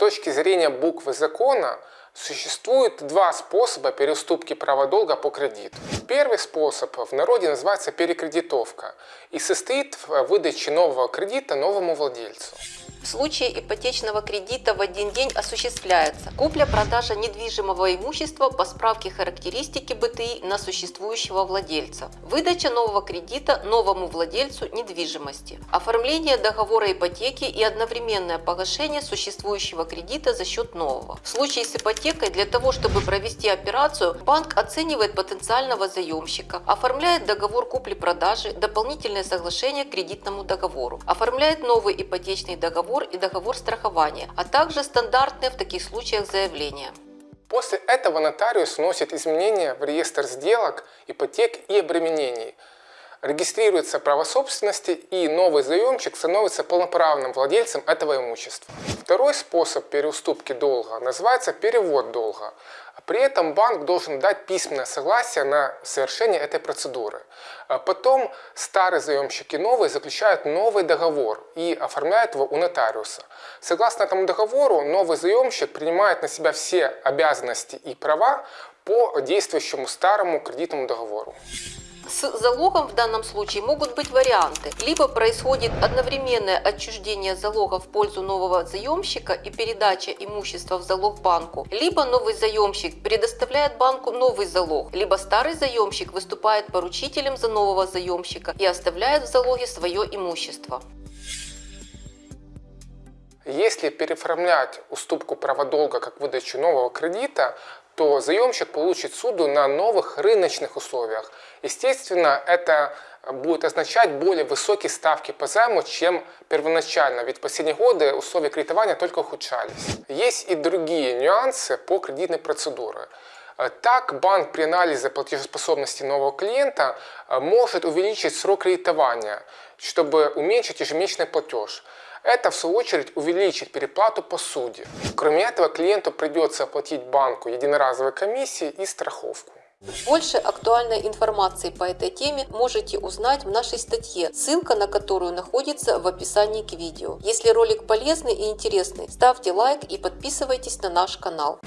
точки зрения буквы закона существует два способа переуступки права долга по кредиту. Первый способ в народе называется перекредитовка и состоит в выдаче нового кредита новому владельцу. В случае ипотечного кредита в один день осуществляется. Купля-продажа недвижимого имущества по справке характеристики БТИ на существующего владельца, выдача нового кредита новому владельцу недвижимости, оформление договора ипотеки и одновременное погашение существующего кредита за счет нового. В случае с ипотекой для того, чтобы провести операцию, банк оценивает потенциального заемщика, оформляет договор купли-продажи, дополнительное соглашение к кредитному договору, оформляет новый ипотечный договор договор и договор страхования, а также стандартные в таких случаях заявления. После этого нотариус вносит изменения в реестр сделок, ипотек и обременений, регистрируется право собственности и новый заемщик становится полноправным владельцем этого имущества. Второй способ переуступки долга называется перевод долга. При этом банк должен дать письменное согласие на совершение этой процедуры. А потом старый заемщик и новый заключают новый договор и оформляют его у нотариуса. Согласно этому договору, новый заемщик принимает на себя все обязанности и права по действующему старому кредитному договору. С залогом в данном случае могут быть варианты. Либо происходит одновременное отчуждение залога в пользу нового заемщика и передача имущества в залог банку, либо новый заемщик предоставляет банку новый залог, либо старый заемщик выступает поручителем за нового заемщика и оставляет в залоге свое имущество. Если переоформлять уступку права долга как выдачу нового кредита, то заемщик получит суду на новых рыночных условиях. Естественно, это будет означать более высокие ставки по займу, чем первоначально, ведь в последние годы условия кредитования только ухудшались. Есть и другие нюансы по кредитной процедуре. Так, банк при анализе платежеспособности нового клиента э, может увеличить срок кредитования, чтобы уменьшить ежемесячный платеж. Это, в свою очередь, увеличит переплату по суде. Кроме этого, клиенту придется оплатить банку единоразовые комиссии и страховку. Больше актуальной информации по этой теме можете узнать в нашей статье, ссылка на которую находится в описании к видео. Если ролик полезный и интересный, ставьте лайк и подписывайтесь на наш канал.